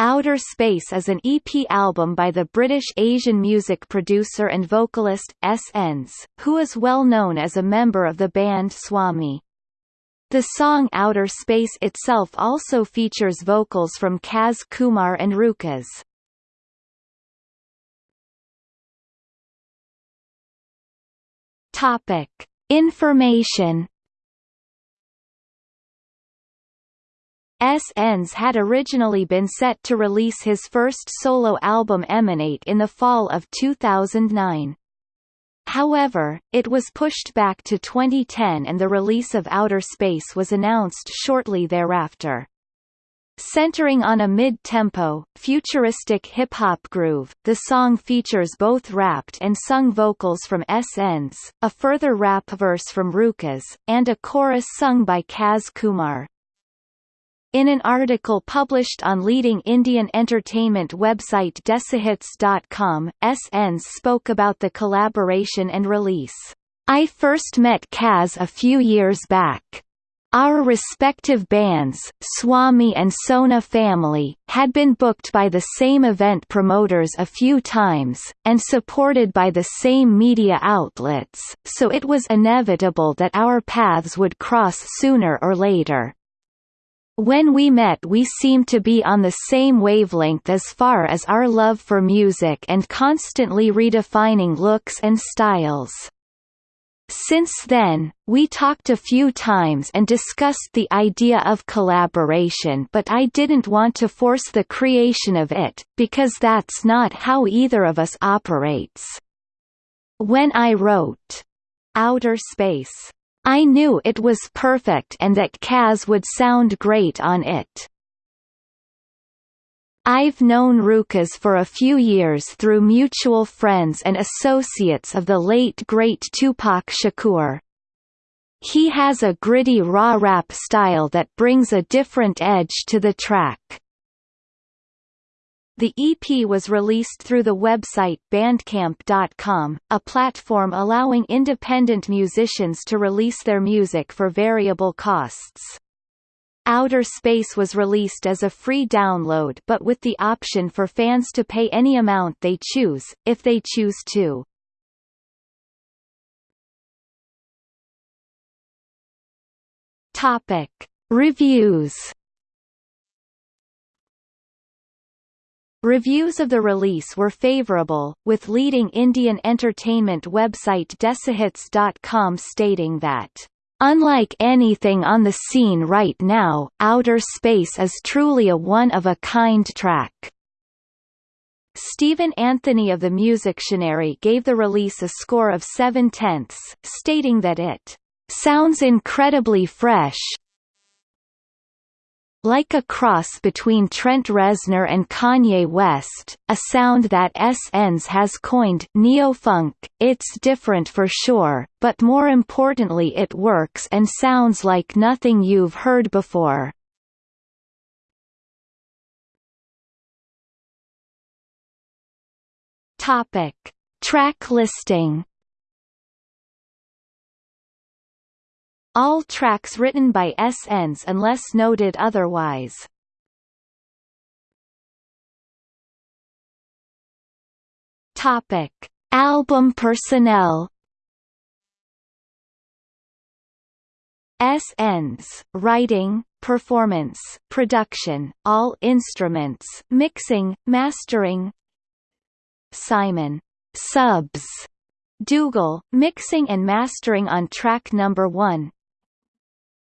Outer Space is an EP album by the British Asian music producer and vocalist, S.N.S., who is well known as a member of the band Swami. The song Outer Space itself also features vocals from Kaz Kumar and Rukas. Topic. Information S.N.S. had originally been set to release his first solo album Emanate in the fall of 2009. However, it was pushed back to 2010 and the release of Outer Space was announced shortly thereafter. Centering on a mid-tempo, futuristic hip-hop groove, the song features both rapped and sung vocals from S.N.S., a further rap verse from Rukas, and a chorus sung by Kaz Kumar. In an article published on leading Indian entertainment website DesiHits.com, S.N.S. spoke about the collaboration and release. I first met Kaz a few years back. Our respective bands, Swami and Sona Family, had been booked by the same event promoters a few times, and supported by the same media outlets, so it was inevitable that our paths would cross sooner or later. When we met we seemed to be on the same wavelength as far as our love for music and constantly redefining looks and styles. Since then, we talked a few times and discussed the idea of collaboration but I didn't want to force the creation of it, because that's not how either of us operates. When I wrote, Outer Space I knew it was perfect and that Kaz would sound great on it. I've known Rukas for a few years through mutual friends and associates of the late great Tupac Shakur. He has a gritty raw rap style that brings a different edge to the track. The EP was released through the website Bandcamp.com, a platform allowing independent musicians to release their music for variable costs. Outer Space was released as a free download but with the option for fans to pay any amount they choose, if they choose to. Topic. Reviews Reviews of the release were favorable, with leading Indian entertainment website DesiHits.com stating that Unlike anything on the scene right now, Outer Space is truly a one-of-a-kind track. Stephen Anthony of the Musictionary gave the release a score of 7 tenths, stating that it sounds incredibly fresh, like a cross between Trent Reznor and Kanye West, a sound that S.N.S. has coined neo-funk, it's different for sure, but more importantly it works and sounds like nothing you've heard before. Topic. Track listing All tracks written by S.N.S. unless noted otherwise. Topic: Album personnel. S.N.S. writing, performance, production, all instruments, mixing, mastering. Simon subs Dougal, mixing and mastering on track number 1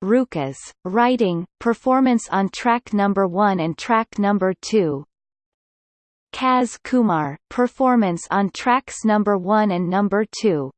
Rukas, writing, performance on track number 1 and track number 2 Kaz Kumar, performance on tracks number 1 and number 2